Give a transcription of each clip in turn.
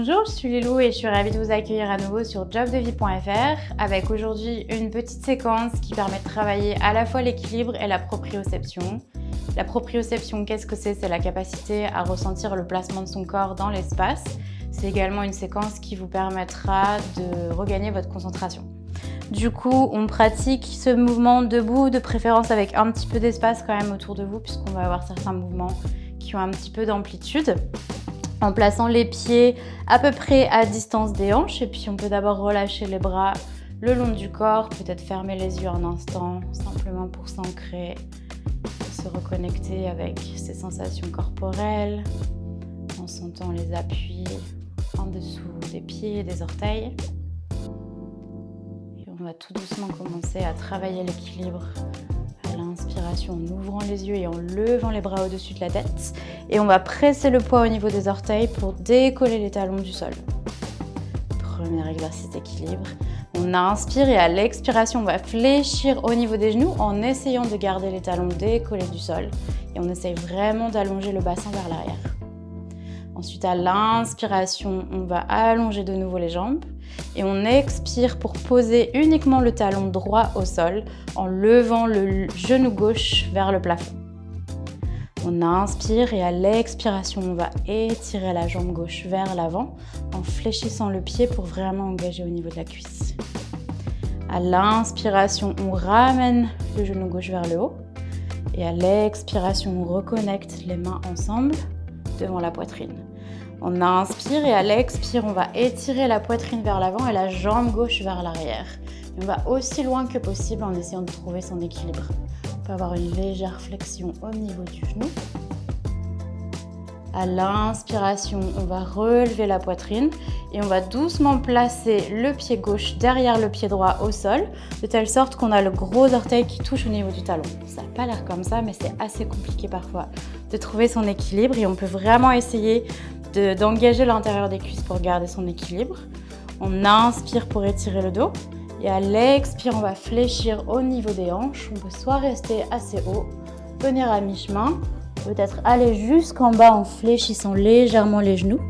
Bonjour, je suis Lilou et je suis ravie de vous accueillir à nouveau sur jobdevie.fr avec aujourd'hui une petite séquence qui permet de travailler à la fois l'équilibre et la proprioception. La proprioception, qu'est-ce que c'est? C'est la capacité à ressentir le placement de son corps dans l'espace. C'est également une séquence qui vous permettra de regagner votre concentration. Du coup, on pratique ce mouvement debout, de préférence avec un petit peu d'espace quand même autour de vous puisqu'on va avoir certains mouvements qui ont un petit peu d'amplitude en plaçant les pieds à peu près à distance des hanches. Et puis on peut d'abord relâcher les bras le long du corps, peut-être fermer les yeux un instant, simplement pour s'ancrer, se reconnecter avec ses sensations corporelles, en sentant les appuis en dessous des pieds et des orteils. Et on va tout doucement commencer à travailler l'équilibre l'inspiration en ouvrant les yeux et en levant les bras au-dessus de la tête. Et on va presser le poids au niveau des orteils pour décoller les talons du sol. Premier exercice d'équilibre. On inspire et à l'expiration, on va fléchir au niveau des genoux en essayant de garder les talons décollés du sol. Et on essaye vraiment d'allonger le bassin vers l'arrière. Ensuite, à l'inspiration, on va allonger de nouveau les jambes et on expire pour poser uniquement le talon droit au sol en levant le genou gauche vers le plafond. On inspire et à l'expiration, on va étirer la jambe gauche vers l'avant en fléchissant le pied pour vraiment engager au niveau de la cuisse. À l'inspiration, on ramène le genou gauche vers le haut. Et à l'expiration, on reconnecte les mains ensemble devant la poitrine. On inspire et à l'expire, on va étirer la poitrine vers l'avant et la jambe gauche vers l'arrière. On va aussi loin que possible en essayant de trouver son équilibre. On peut avoir une légère flexion au niveau du genou. À l'inspiration, on va relever la poitrine et on va doucement placer le pied gauche derrière le pied droit au sol, de telle sorte qu'on a le gros orteil qui touche au niveau du talon. Ça n'a pas l'air comme ça, mais c'est assez compliqué parfois de trouver son équilibre et on peut vraiment essayer d'engager l'intérieur des cuisses pour garder son équilibre. On inspire pour étirer le dos. Et à l'expire, on va fléchir au niveau des hanches. On peut soit rester assez haut, venir à mi-chemin, peut-être aller jusqu'en bas en fléchissant légèrement les genoux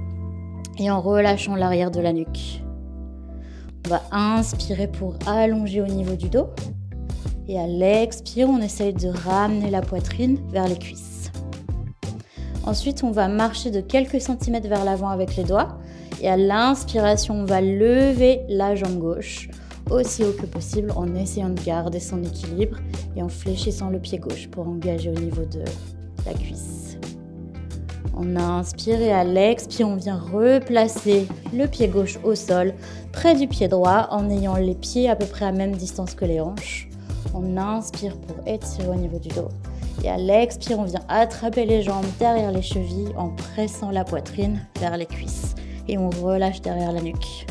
et en relâchant l'arrière de la nuque. On va inspirer pour allonger au niveau du dos. Et à l'expire, on essaye de ramener la poitrine vers les cuisses. Ensuite, on va marcher de quelques centimètres vers l'avant avec les doigts. Et à l'inspiration, on va lever la jambe gauche aussi haut que possible en essayant de garder son équilibre et en fléchissant le pied gauche pour engager au niveau de la cuisse. On inspire et à l'expire, on vient replacer le pied gauche au sol près du pied droit en ayant les pieds à peu près à même distance que les hanches. On inspire pour étirer au niveau du dos. Et à l'expire, on vient attraper les jambes derrière les chevilles en pressant la poitrine vers les cuisses. Et on relâche derrière la nuque.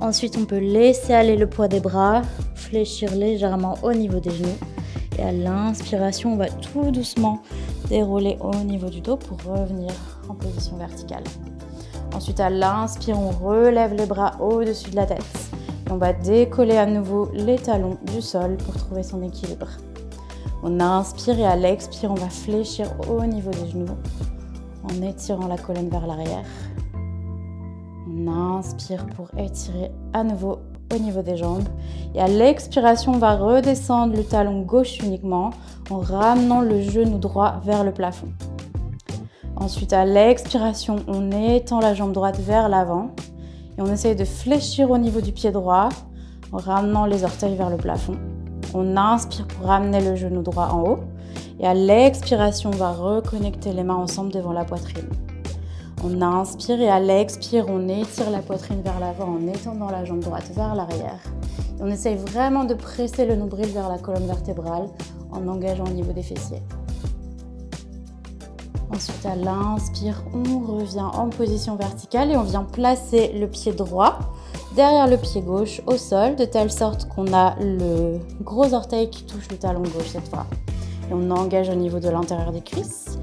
Ensuite, on peut laisser aller le poids des bras, fléchir légèrement au niveau des genoux. Et à l'inspiration, on va tout doucement dérouler au niveau du dos pour revenir en position verticale. Ensuite, à l'inspire, on relève les bras au-dessus de la tête. Et on va décoller à nouveau les talons du sol pour trouver son équilibre. On inspire et à l'expire, on va fléchir au niveau des genoux en étirant la colonne vers l'arrière. On inspire pour étirer à nouveau au niveau des jambes. Et à l'expiration, on va redescendre le talon gauche uniquement en ramenant le genou droit vers le plafond. Ensuite, à l'expiration, on étend la jambe droite vers l'avant et on essaye de fléchir au niveau du pied droit en ramenant les orteils vers le plafond. On inspire pour ramener le genou droit en haut. Et à l'expiration, on va reconnecter les mains ensemble devant la poitrine. On inspire et à l'expire, on étire la poitrine vers l'avant en étendant la jambe droite vers l'arrière. On essaye vraiment de presser le nombril vers la colonne vertébrale en engageant au niveau des fessiers. Ensuite, à l'inspire, on revient en position verticale et on vient placer le pied droit derrière le pied gauche au sol, de telle sorte qu'on a le gros orteil qui touche le talon gauche cette fois. Et on engage au niveau de l'intérieur des cuisses.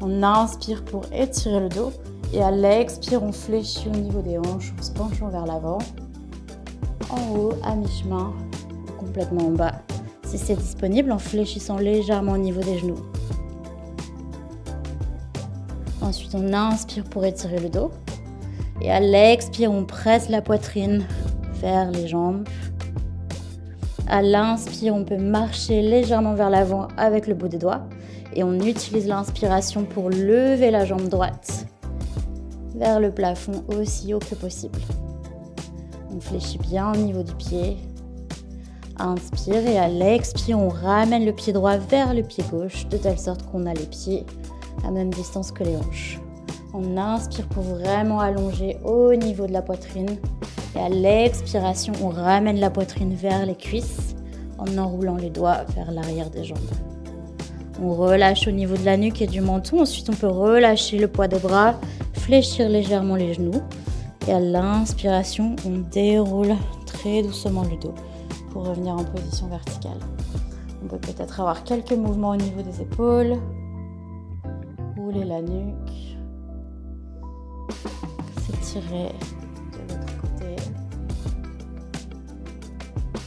On inspire pour étirer le dos. Et à l'expire, on fléchit au niveau des hanches en se penchant vers l'avant. En haut, à mi-chemin, complètement en bas. Si c'est disponible, en fléchissant légèrement au niveau des genoux. Ensuite, on inspire pour étirer le dos. Et à l'expire, on presse la poitrine vers les jambes. À l'inspire, on peut marcher légèrement vers l'avant avec le bout des doigts. Et on utilise l'inspiration pour lever la jambe droite vers le plafond aussi haut que possible. On fléchit bien au niveau du pied. Inspire et à l'expire, on ramène le pied droit vers le pied gauche de telle sorte qu'on a les pieds à même distance que les hanches. On inspire pour vraiment allonger au niveau de la poitrine. Et à l'expiration, on ramène la poitrine vers les cuisses en enroulant les doigts vers l'arrière des jambes. On relâche au niveau de la nuque et du menton. Ensuite, on peut relâcher le poids des bras, fléchir légèrement les genoux. Et à l'inspiration, on déroule très doucement le dos pour revenir en position verticale. On peut peut-être avoir quelques mouvements au niveau des épaules. Rouler la nuque.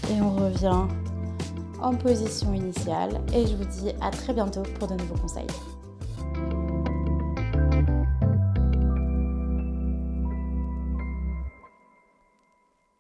Et on revient en position initiale. Et je vous dis à très bientôt pour de nouveaux conseils.